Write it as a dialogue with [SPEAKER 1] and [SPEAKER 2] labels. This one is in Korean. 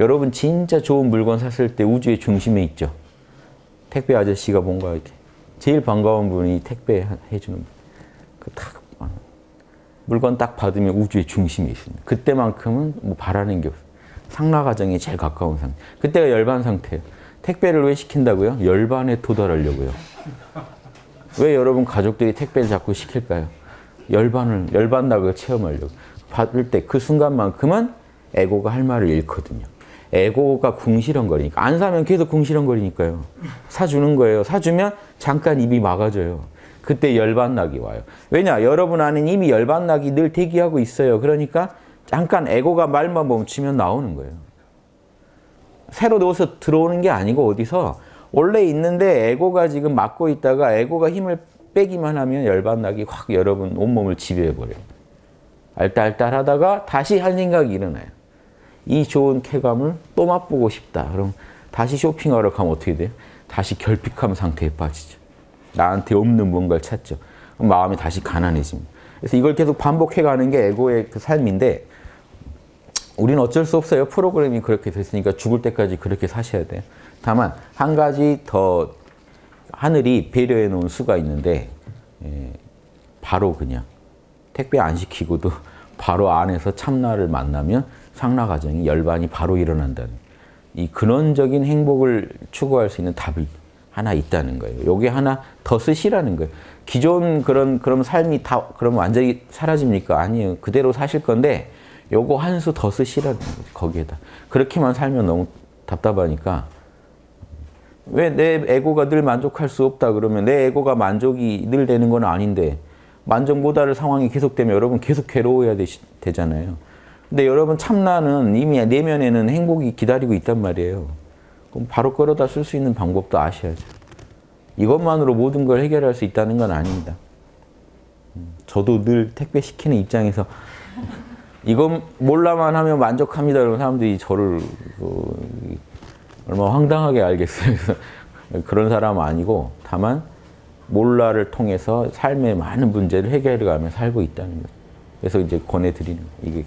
[SPEAKER 1] 여러분 진짜 좋은 물건 샀을 때 우주의 중심에 있죠. 택배 아저씨가 뭔가 이렇게 제일 반가운 분이 택배 해주는 분. 그딱 물건 딱 받으면 우주의 중심에 있습니다. 그때만큼은 뭐 바라는 게 없어요. 상라 과정에 제일 가까운 상태. 그때가 열반 상태예요. 택배를 왜 시킨다고요? 열반에 도달하려고요. 왜 여러분 가족들이 택배를 자꾸 시킬까요? 열반을 열반락을 체험하려고. 받을 때 그 순간만큼은 에고가 할 말을 잃거든요. 에고가 궁시렁거리니까 안 사면 계속 궁시렁거리니까요. 사주는 거예요. 사주면 잠깐 입이 막아져요. 그때 열반락이 와요. 왜냐? 여러분 안에 이미 열반락이 늘 대기하고 있어요. 그러니까 잠깐 에고가 말만 멈추면 나오는 거예요. 새로 넣어서 들어오는 게 아니고 어디서 원래 있는데 에고가 지금 막고 있다가 에고가 힘을 빼기만 하면 열반락이 확 여러분 온몸을 지배해버려요. 알딸딸 하다가 다시 한 생각이 일어나요. 이 좋은 쾌감을 또 맛보고 싶다. 그럼 다시 쇼핑하러 가면 어떻게 돼요? 다시 결핍함 상태에 빠지죠. 나한테 없는 뭔가를 찾죠. 마음이 다시 가난해집니다. 그래서 이걸 계속 반복해가는 게 에고의 그 삶인데 우리는 어쩔 수 없어요. 프로그램이 그렇게 됐으니까 죽을 때까지 그렇게 사셔야 돼요. 다만 한 가지 더 하늘이 배려해 놓은 수가 있는데 예, 바로 그냥 택배 안 시키고도 바로 안에서 참나를 만나면 상나 과정이 열반이 바로 일어난다는 이 근원적인 행복을 추구할 수 있는 답이 하나 있다는 거예요. 요게 하나 더 쓰시라는 거예요. 기존 그런 그런 삶이 다 그럼 완전히 사라집니까? 아니에요. 그대로 사실 건데 요거 한 수 더 쓰시라는 거죠. 거기에다. 그렇게만 살면 너무 답답하니까 왜 내 에고가 늘 만족할 수 없다 그러면 내 에고가 만족이 늘 되는 건 아닌데 만족 못할 상황이 계속되면 여러분 계속 괴로워야 되시, 되잖아요. 근데 여러분 참나는 이미 내면에는 행복이 기다리고 있단 말이에요. 그럼 바로 끌어다 쓸 수 있는 방법도 아셔야죠. 이것만으로 모든 걸 해결할 수 있다는 건 아닙니다. 저도 늘 택배 시키는 입장에서 이건 몰라만 하면 만족합니다. 그런 사람들이 저를 그, 얼마나 황당하게 알겠어요. 그런 사람 아니고 다만 몰라를 통해서 삶의 많은 문제를 해결해 가며 살고 있다는 거예요. 그래서 이제 권해드리는. 이게